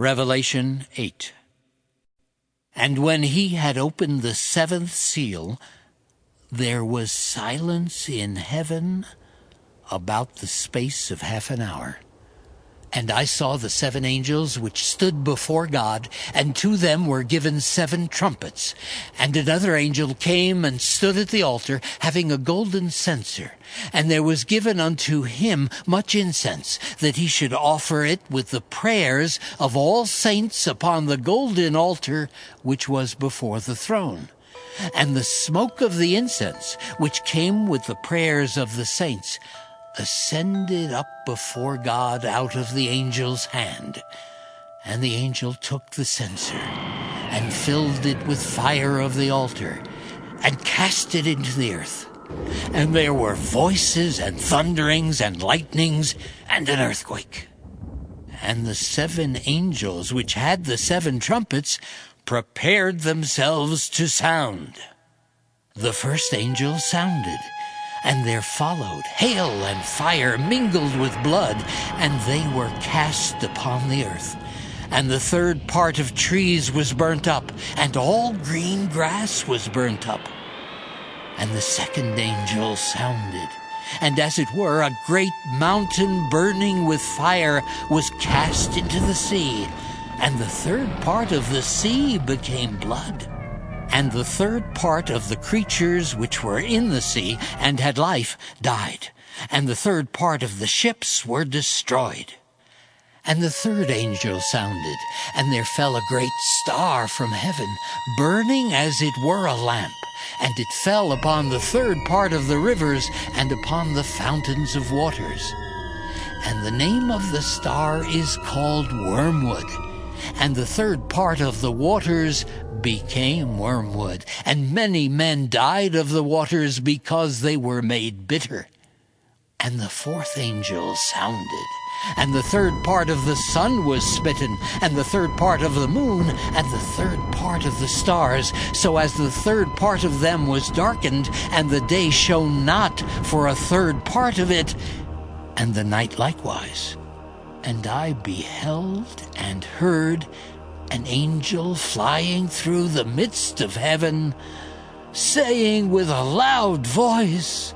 Revelation 8. And when he had opened the seventh seal, there was silence in heaven about the space of half an hour. And I saw the seven angels which stood before God, and to them were given seven trumpets. And another angel came and stood at the altar, having a golden censer. And there was given unto him much incense, that he should offer it with the prayers of all saints upon the golden altar which was before the throne. And the smoke of the incense, which came with the prayers of the saints, ascended up before God out of the angel's hand. And the angel took the censer and filled it with fire of the altar and cast it into the earth. And there were voices and thunderings and lightnings and an earthquake. And the seven angels which had the seven trumpets prepared themselves to sound. The first angel sounded and there followed hail and fire mingled with blood, and they were cast upon the earth. And the third part of trees was burnt up, and all green grass was burnt up. And the second angel sounded, and as it were, a great mountain burning with fire was cast into the sea, and the third part of the sea became blood and the third part of the creatures which were in the sea and had life died, and the third part of the ships were destroyed. And the third angel sounded, and there fell a great star from heaven, burning as it were a lamp, and it fell upon the third part of the rivers and upon the fountains of waters. And the name of the star is called Wormwood and the third part of the waters became wormwood, and many men died of the waters because they were made bitter. And the fourth angel sounded, and the third part of the sun was smitten, and the third part of the moon, and the third part of the stars, so as the third part of them was darkened, and the day shone not for a third part of it, and the night likewise. And I beheld and heard an angel flying through the midst of heaven, saying with a loud voice,